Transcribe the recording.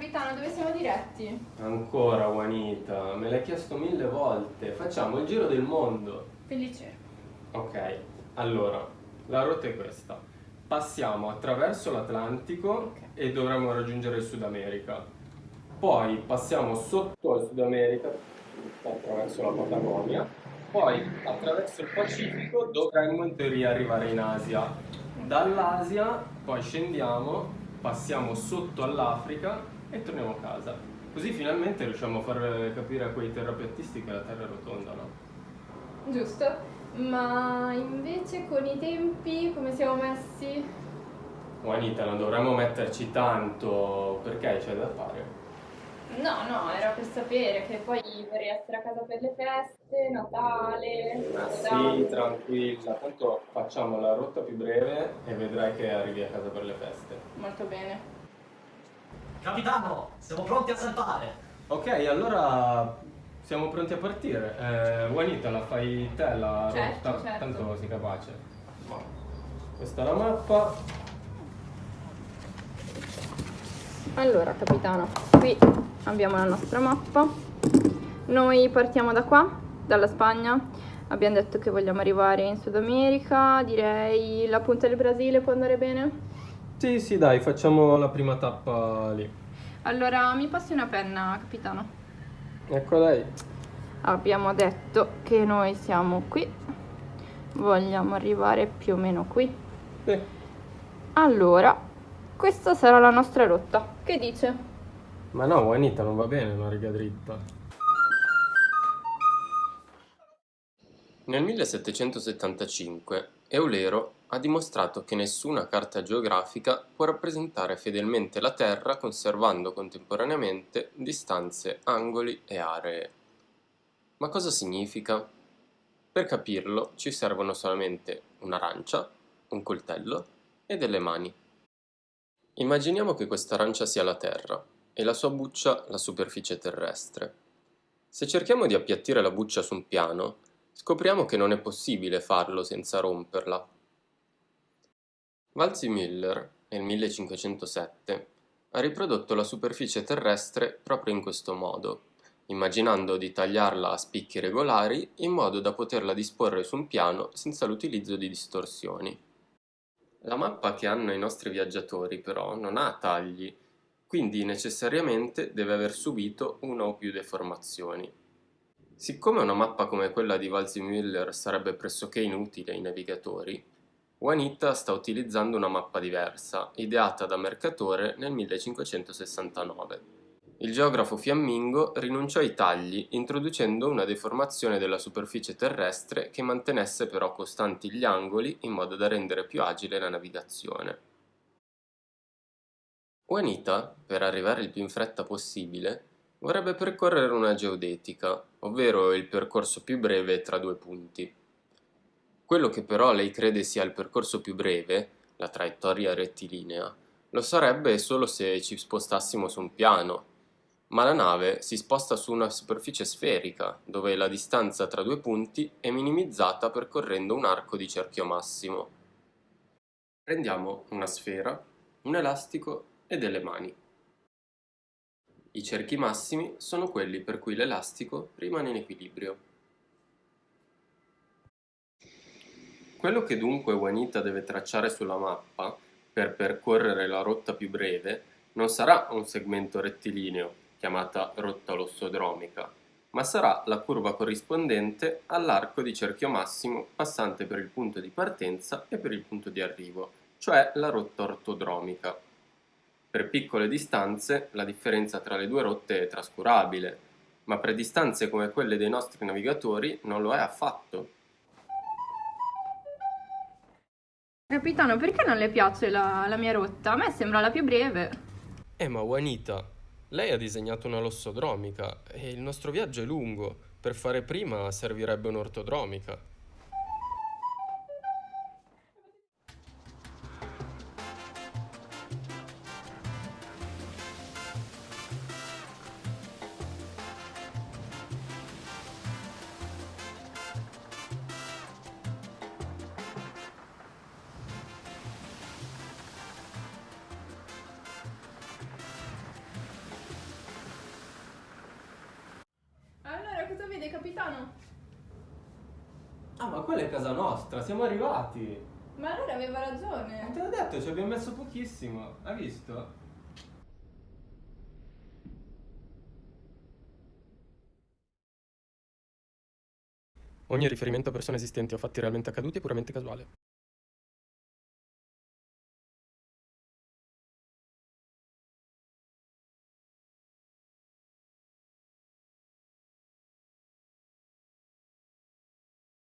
capitano, dove siamo diretti? Ancora, Juanita, me l'hai chiesto mille volte. Facciamo il giro del mondo. Felice. Ok, allora, la rotta è questa. Passiamo attraverso l'Atlantico Ok. e dovremo raggiungere il Sud America. Poi passiamo sotto il Sud America attraverso la Patagonia. Poi attraverso il Pacifico dovremmo in teoria arrivare in Asia. Dall'Asia poi scendiamo, passiamo sotto all'Africa e torniamo a casa. Così finalmente riusciamo a far capire a quei terrapiattisti che la Terra è rotonda, no? Giusto. Ma invece con i tempi come siamo messi? Juanita, non dovremmo metterci tanto perché c'è da fare. No, no, era per sapere che poi vorrei essere a casa per le feste, Natale, Ma sì, Capodanno. tranquilla, tanto facciamo la rotta più breve e vedrai che arrivi a casa per le feste. Molto bene. Capitano, siamo pronti a saltare. Ok, allora siamo pronti a partire. Eh, Juanita, la fai te la Certo, rotta? certo. Tanto sei capace. Questa è la mappa. Allora, capitano, qui abbiamo la nostra mappa. Noi partiamo da qua, dalla Spagna. Abbiamo detto che vogliamo arrivare in Sud America, direi la punta del Brasile può andare bene. Sì, sì, dai, facciamo la prima tappa lì. Allora, mi passi una penna, capitano. Ecco lei. Abbiamo detto che noi siamo qui, vogliamo arrivare più o meno qui. Sì. Allora, questa sarà la nostra rotta. Che dice? Ma no, Juanita, non va bene una riga dritta. Nel 1775 Eulero ha dimostrato che nessuna carta geografica può rappresentare fedelmente la Terra conservando contemporaneamente distanze, angoli e aree. Ma cosa significa? Per capirlo ci servono solamente un'arancia, un coltello e delle mani. Immaginiamo che questa arancia sia la Terra e la sua buccia la superficie terrestre. Se cerchiamo di appiattire la buccia su un piano, scopriamo che non è possibile farlo senza romperla. Waldseemüller, nel 1507, ha riprodotto la superficie terrestre proprio in questo modo, immaginando di tagliarla a spicchi regolari in modo da poterla disporre su un piano senza l'utilizzo di distorsioni. La mappa che hanno i nostri viaggiatori però non ha tagli, quindi necessariamente deve aver subito una o più deformazioni. Siccome una mappa come quella di Waldseemüller sarebbe pressoché inutile ai navigatori, Juanita sta utilizzando una mappa diversa, ideata da Mercatore nel 1569. Il geografo fiammingo rinunciò ai tagli, introducendo una deformazione della superficie terrestre che mantenesse però costanti gli angoli in modo da rendere più agile la navigazione. Juanita, per arrivare il più in fretta possibile, vorrebbe percorrere una geodetica, ovvero il percorso più breve tra due punti. Quello che però lei crede sia il percorso più breve, la traiettoria rettilinea, lo sarebbe solo se ci spostassimo su un piano, ma la nave si sposta su una superficie sferica, dove la distanza tra due punti è minimizzata percorrendo un arco di cerchio massimo. Prendiamo una sfera, un elastico e delle mani. I cerchi massimi sono quelli per cui l'elastico rimane in equilibrio. Quello che dunque Juanita deve tracciare sulla mappa per percorrere la rotta più breve non sarà un segmento rettilineo, chiamata rotta lossodromica, ma sarà la curva corrispondente all'arco di cerchio massimo passante per il punto di partenza e per il punto di arrivo, cioè la rotta ortodromica. Per piccole distanze la differenza tra le due rotte è trascurabile, ma per distanze come quelle dei nostri navigatori non lo è affatto. Capitano, perché non le piace la, la mia rotta? A me sembra la più breve. Eh ma Juanita, lei ha disegnato una lossodromica e il nostro viaggio è lungo. Per fare prima servirebbe un'ortodromica. Capitano. Ah, ma quella è casa nostra, siamo arrivati. Ma allora aveva Ma ragione. te l'ho detto, ci abbiamo messo pochissimo. Hai visto? Ogni riferimento a persone esistenti o fatti realmente accaduti è puramente casuale.